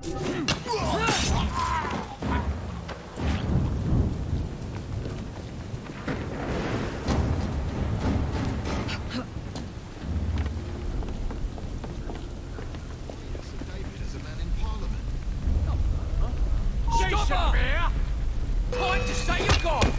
Stop her! Time to say you're gone!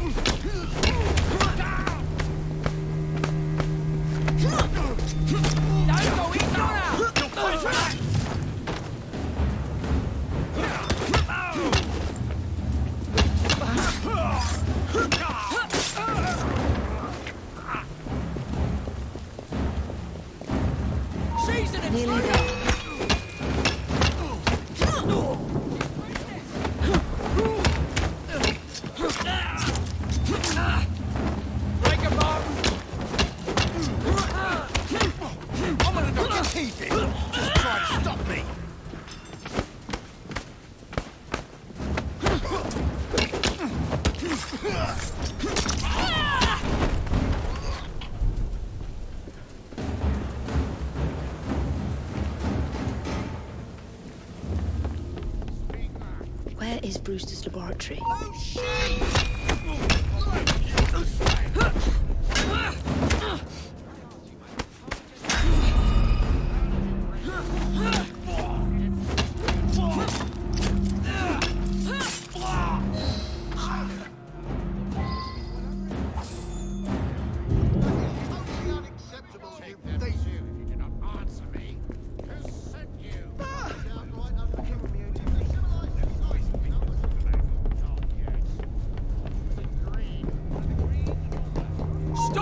Gonna teeth in. Just try to stop me. Where is Brewster's laboratory? Oh, totally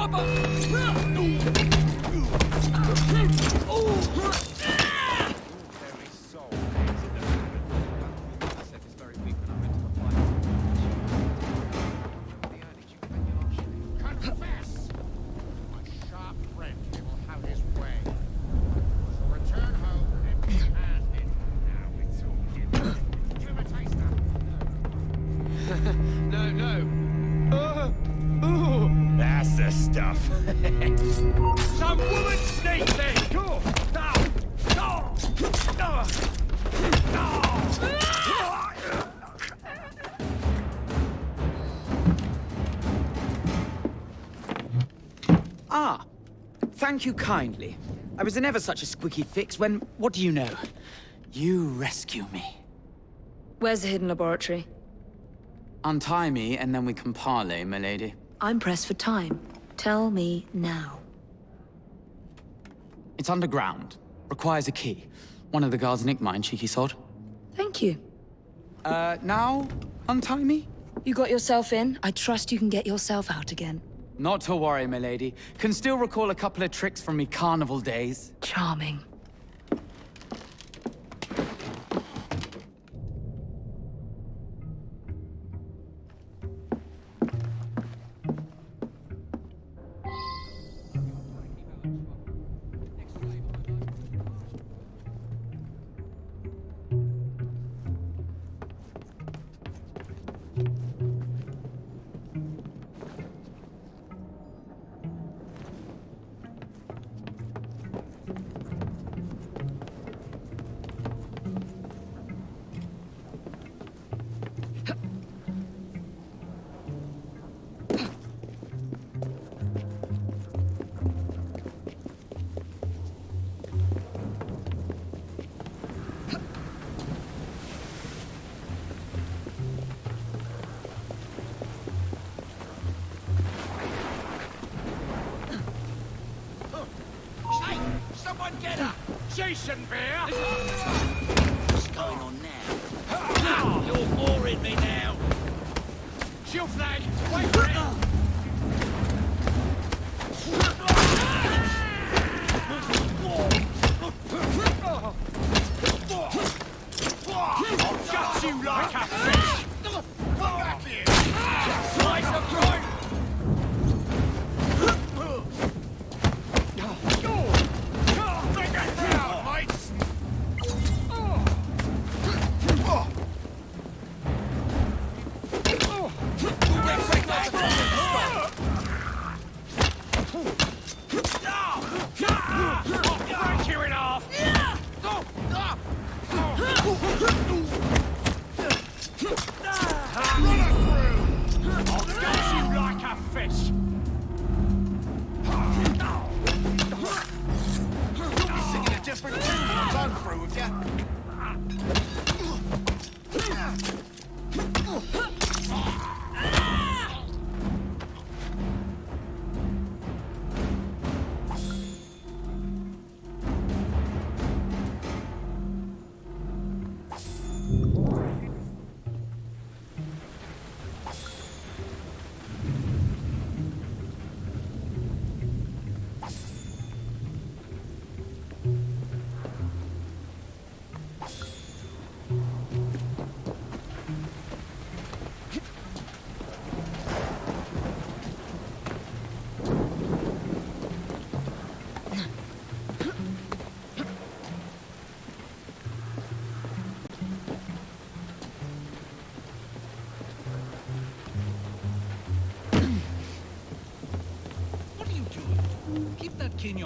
Stop her! The stuff. Some woman sneak then! Go! Now! Go! Go! Ah, thank you kindly. I was in ever such a squeaky fix when, what do you know? You rescue me. Where's the hidden laboratory? Untie me, and then we can parley, milady. I'm pressed for time. Tell me now. It's underground. Requires a key. One of the guards nicked mine, cheeky sod. Thank you. Uh, now, untie me? You got yourself in. I trust you can get yourself out again. Not to worry, milady. Can still recall a couple of tricks from me carnival days. Charming. She shouldn't be here! What's going on now? You're boring me now! Shield flag!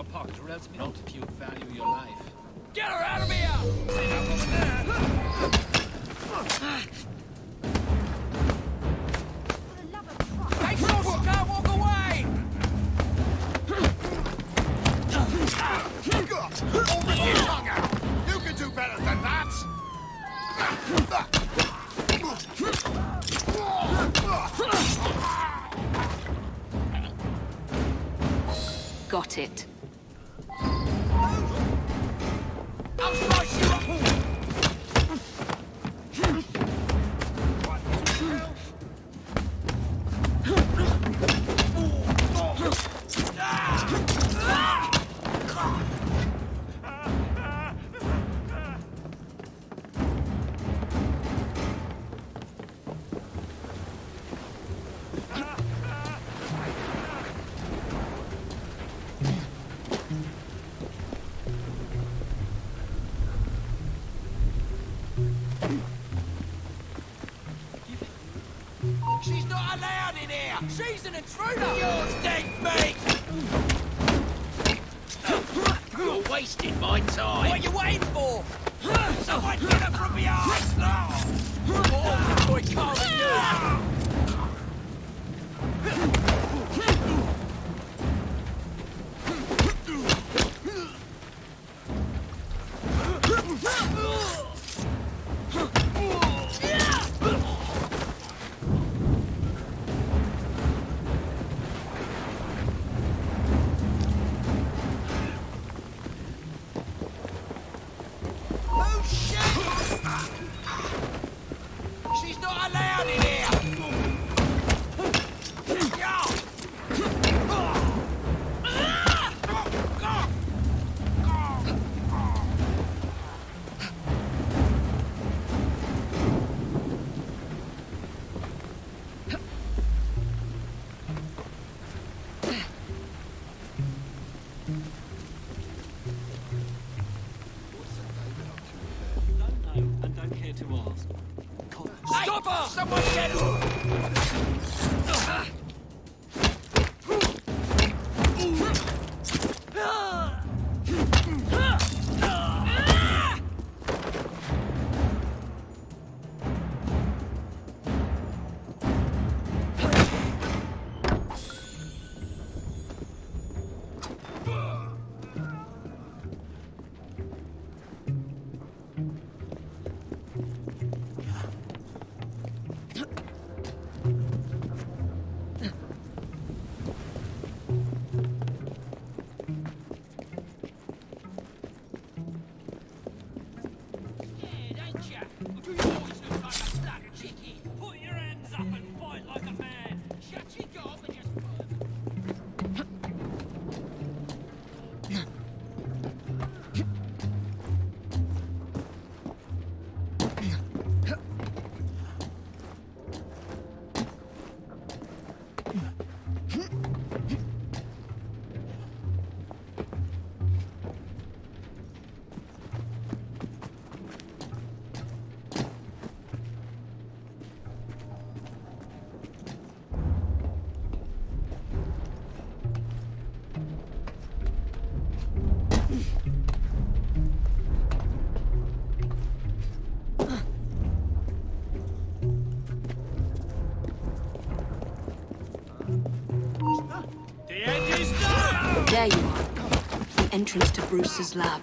Your pocket, or else not if you value your life. Get her out of here! Hey, Sauce, She's not allowed in here! She's an intruder! You're meat! You're wasting my time. What are you waiting for? Someone get her from behind! Oh, boy, can't Someone get her! Entrance to Bruce's lab.